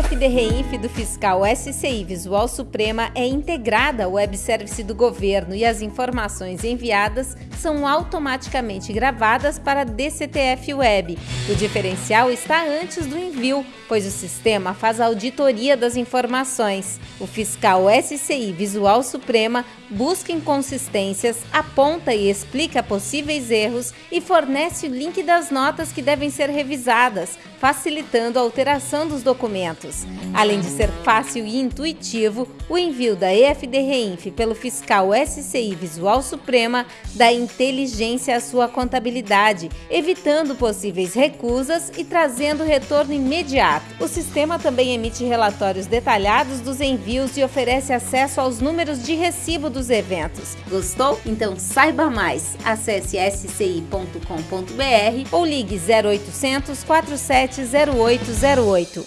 EFD Reinf do fiscal SCI Visual Suprema é integrada ao web service do governo e as informações enviadas são automaticamente gravadas para a DCTF Web. O diferencial está antes do envio, pois o sistema faz a auditoria das informações. O fiscal SCI Visual Suprema busca inconsistências, aponta e explica possíveis erros e fornece o link das notas que devem ser revisadas, facilitando a alteração dos documentos. Além de ser fácil e intuitivo, o envio da EFD Reinf pelo fiscal SCI Visual Suprema dá inteligência à sua contabilidade, evitando possíveis recusas e trazendo retorno imediato. O sistema também emite relatórios detalhados dos envios e oferece acesso aos números de recibo dos eventos. Gostou? Então saiba mais. Acesse sci.com.br ou ligue 0800 470808.